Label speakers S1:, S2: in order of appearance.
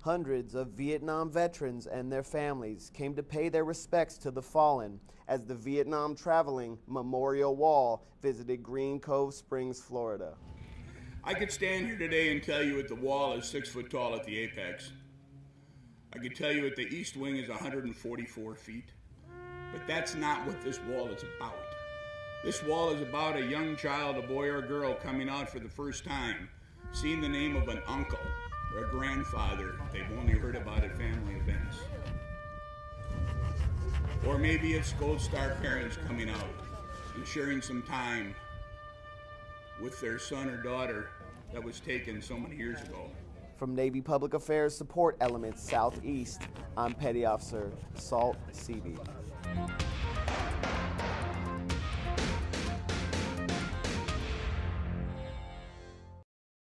S1: Hundreds of Vietnam veterans and their families came to pay their respects to the fallen as the Vietnam Traveling Memorial Wall visited Green Cove Springs, Florida.
S2: I could stand here today and tell you that the wall is six foot tall at the apex. I could tell you that the east wing is 144 feet. But that's not what this wall is about. This wall is about a young child, a boy or a girl, coming out for the first time, seeing the name of an uncle or a grandfather they've only heard about at family events. Or maybe it's Gold Star parents coming out and sharing some time with their son or daughter that was taken so many years ago.
S1: From Navy Public Affairs Support Element Southeast, I'm Petty Officer Salt Seavey.